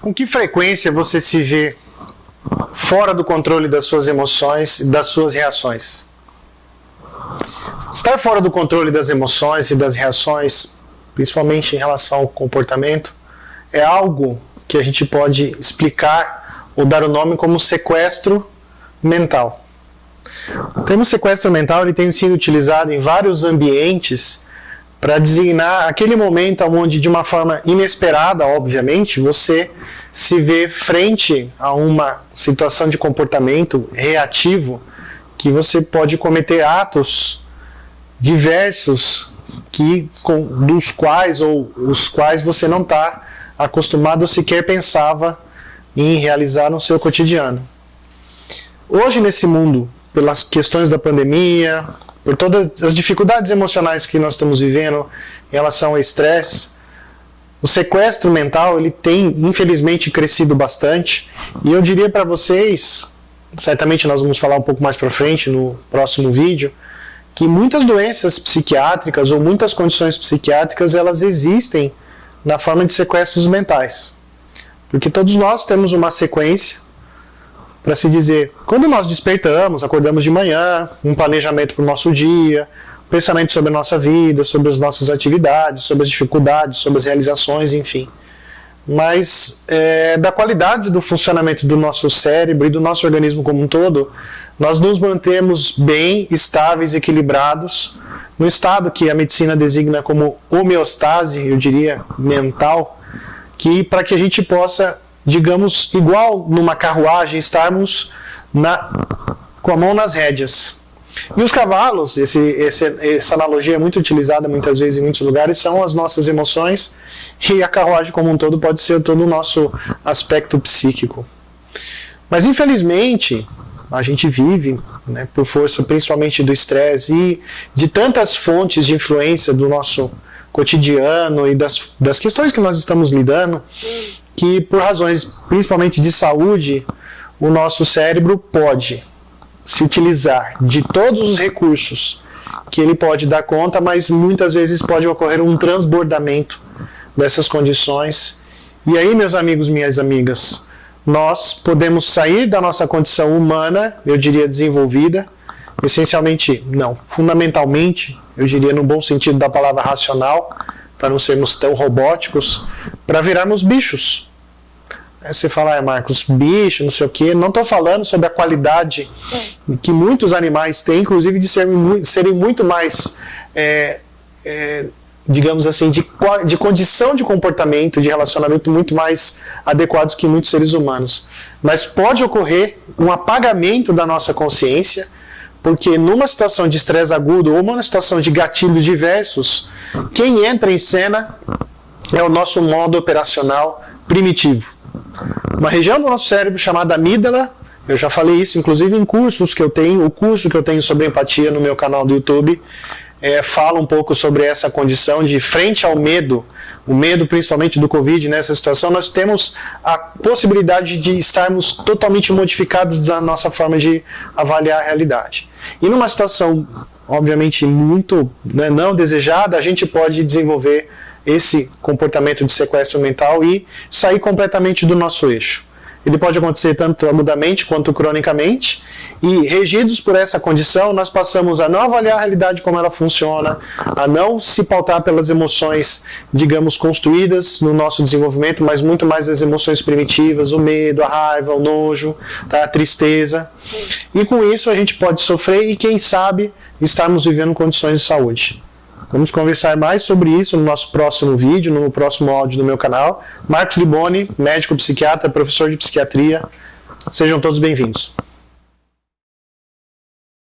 Com que frequência você se vê fora do controle das suas emoções e das suas reações? Estar fora do controle das emoções e das reações, principalmente em relação ao comportamento, é algo que a gente pode explicar ou dar o nome como sequestro mental. O termo sequestro mental ele tem sido utilizado em vários ambientes para designar aquele momento onde, de uma forma inesperada, obviamente, você se vê frente a uma situação de comportamento reativo que você pode cometer atos diversos que, com, dos quais ou os quais você não está acostumado ou sequer pensava em realizar no seu cotidiano. Hoje nesse mundo, pelas questões da pandemia, por todas as dificuldades emocionais que nós estamos vivendo em relação ao estresse, o sequestro mental ele tem infelizmente crescido bastante e eu diria para vocês, certamente nós vamos falar um pouco mais para frente no próximo vídeo, que muitas doenças psiquiátricas ou muitas condições psiquiátricas elas existem na forma de sequestros mentais. Porque todos nós temos uma sequência para se dizer, quando nós despertamos, acordamos de manhã, um planejamento para o nosso dia, pensamento sobre a nossa vida, sobre as nossas atividades, sobre as dificuldades, sobre as realizações, enfim. Mas é, da qualidade do funcionamento do nosso cérebro e do nosso organismo como um todo, nós nos mantemos bem, estáveis, equilibrados, no estado que a medicina designa como homeostase, eu diria, mental, que para que a gente possa digamos, igual numa carruagem, estarmos na, com a mão nas rédeas. E os cavalos, esse, esse, essa analogia é muito utilizada muitas vezes em muitos lugares, são as nossas emoções e a carruagem como um todo pode ser todo o nosso aspecto psíquico. Mas infelizmente, a gente vive, né, por força principalmente do estresse e de tantas fontes de influência do nosso cotidiano e das, das questões que nós estamos lidando, que por razões principalmente de saúde, o nosso cérebro pode se utilizar de todos os recursos que ele pode dar conta, mas muitas vezes pode ocorrer um transbordamento dessas condições. E aí, meus amigos, minhas amigas, nós podemos sair da nossa condição humana, eu diria desenvolvida, essencialmente, não, fundamentalmente, eu diria no bom sentido da palavra racional, para não sermos tão robóticos, para virarmos bichos. Aí você fala, ah, Marcos, bicho, não sei o quê. Não estou falando sobre a qualidade que muitos animais têm, inclusive de serem, serem muito mais, é, é, digamos assim, de, de condição de comportamento, de relacionamento muito mais adequados que muitos seres humanos. Mas pode ocorrer um apagamento da nossa consciência, porque numa situação de estresse agudo ou numa situação de gatilhos diversos, quem entra em cena é o nosso modo operacional primitivo uma região do nosso cérebro chamada amígdala, eu já falei isso inclusive em cursos que eu tenho, o curso que eu tenho sobre empatia no meu canal do YouTube, é, fala um pouco sobre essa condição de frente ao medo, o medo principalmente do Covid nessa situação, nós temos a possibilidade de estarmos totalmente modificados da nossa forma de avaliar a realidade. E numa situação, obviamente, muito né, não desejada, a gente pode desenvolver esse comportamento de sequestro mental e sair completamente do nosso eixo. Ele pode acontecer tanto agudamente quanto cronicamente, e regidos por essa condição, nós passamos a não avaliar a realidade como ela funciona, a não se pautar pelas emoções, digamos, construídas no nosso desenvolvimento, mas muito mais as emoções primitivas, o medo, a raiva, o nojo, tá? a tristeza. E com isso a gente pode sofrer e, quem sabe, estarmos vivendo condições de saúde. Vamos conversar mais sobre isso no nosso próximo vídeo, no próximo áudio do meu canal. Marcos Liboni, médico psiquiatra, professor de psiquiatria. Sejam todos bem-vindos.